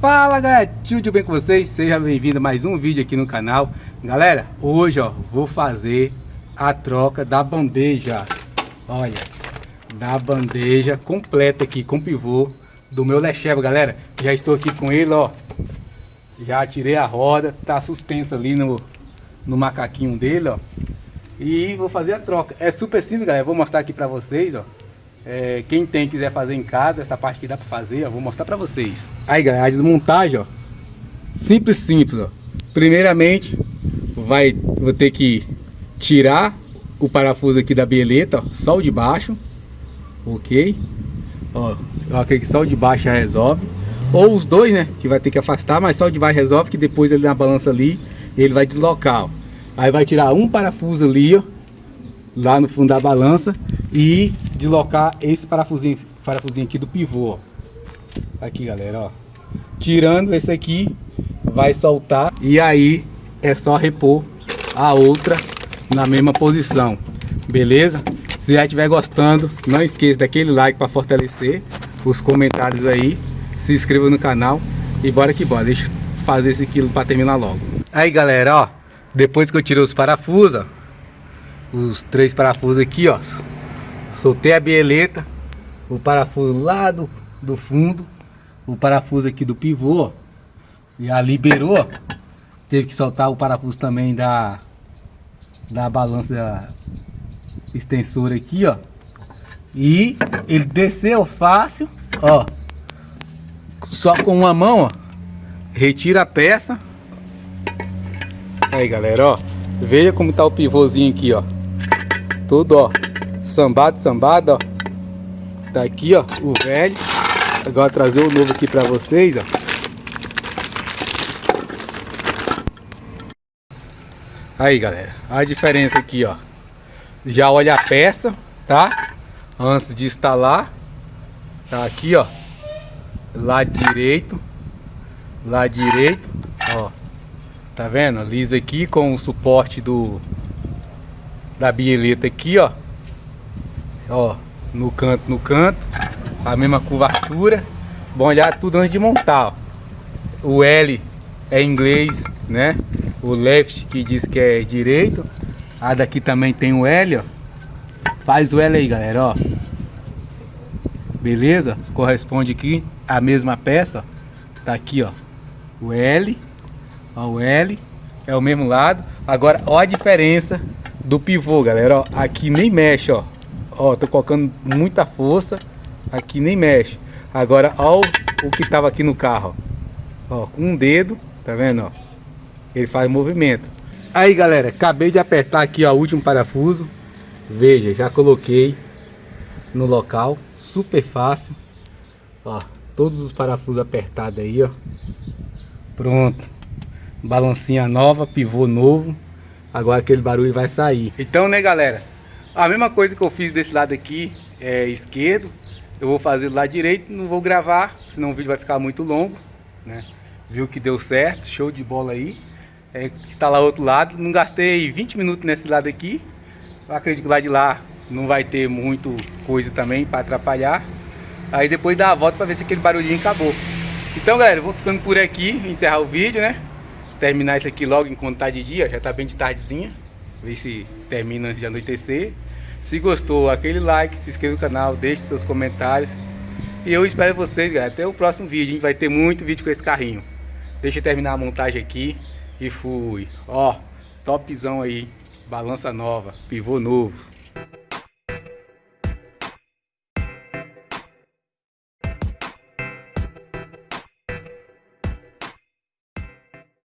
Fala galera, tudo bem com vocês? Seja bem-vindo a mais um vídeo aqui no canal. Galera, hoje ó, vou fazer a troca da bandeja. Olha, da bandeja completa aqui com pivô do meu Lecheva Galera, já estou aqui com ele ó. Já tirei a roda, tá suspenso ali no, no macaquinho dele ó. E vou fazer a troca. É super simples galera, vou mostrar aqui pra vocês ó é, quem tem quiser fazer em casa, essa parte que dá para fazer, eu vou mostrar para vocês. Aí galera, a desmontagem, ó, simples, simples, ó. Primeiramente, vai, vou ter que tirar o parafuso aqui da bieleta, ó, só o de baixo, ok? Ó, ó que só o de baixo resolve. Ou os dois, né, que vai ter que afastar, mas só o de baixo resolve, que depois ele na balança ali, ele vai deslocar, ó. Aí vai tirar um parafuso ali, ó, lá no fundo da balança e deslocar esse parafusinho, parafusinho aqui do pivô. Aqui, galera, ó. Tirando esse aqui, vai soltar e aí é só repor a outra na mesma posição. Beleza? Se já estiver gostando, não esqueça daquele like para fortalecer os comentários aí. Se inscreva no canal e bora que bora. Deixa eu fazer esse quilo para terminar logo. Aí, galera, ó. Depois que eu tirei os parafusos, ó, os três parafusos aqui, ó. Soltei a bieleta, o parafuso lá do, do fundo, o parafuso aqui do pivô, ó. Já liberou. Teve que soltar o parafuso também da, da balança extensora aqui, ó. E ele desceu fácil, ó. Só com uma mão, ó. Retira a peça. Aí, galera, ó. Veja como tá o pivôzinho aqui, ó. Tudo, ó. Sambado, sambado, ó. Tá aqui, ó, o velho. Agora trazer o novo aqui pra vocês, ó. Aí, galera. A diferença aqui, ó. Já olha a peça, tá? Antes de instalar. Tá aqui, ó. Lado direito. Lado direito, ó. Tá vendo? Lisa aqui com o suporte do da bieleta aqui, ó. Ó, no canto, no canto. A mesma curvatura. Bom olhar tudo antes de montar, ó. O L é inglês, né? O left que diz que é direito. A daqui também tem o L, ó. Faz o L aí, galera, ó. Beleza? Corresponde aqui a mesma peça, ó. Tá aqui, ó. O L. Ó, o L. É o mesmo lado. Agora, ó a diferença do pivô, galera, ó, aqui nem mexe, ó. Ó, tô colocando muita força, aqui nem mexe. Agora, ó o, que tava aqui no carro, ó. com um dedo, tá vendo, ó. Ele faz movimento. Aí, galera, acabei de apertar aqui, ó, o último parafuso. Veja, já coloquei no local, super fácil. Ó, todos os parafusos apertados aí, ó. Pronto. Balancinha nova, pivô novo. Agora aquele barulho vai sair. Então, né, galera? A mesma coisa que eu fiz desse lado aqui, é, esquerdo, eu vou fazer do lado direito, não vou gravar, senão o vídeo vai ficar muito longo, né? Viu que deu certo, show de bola aí. É, instalar outro lado, não gastei 20 minutos nesse lado aqui. Eu acredito que lá de lá não vai ter muito coisa também para atrapalhar. Aí depois dá a volta para ver se aquele barulhinho acabou. Então, galera, eu vou ficando por aqui, encerrar o vídeo, né? terminar isso aqui logo enquanto tá de dia, já tá bem de tardezinha. Ver se termina de anoitecer. Se gostou, aquele like, se inscreva no canal, deixe seus comentários. E eu espero vocês, galera. Até o próximo vídeo. Vai ter muito vídeo com esse carrinho. Deixa eu terminar a montagem aqui. E fui. Ó, topzão aí. Balança nova, pivô novo.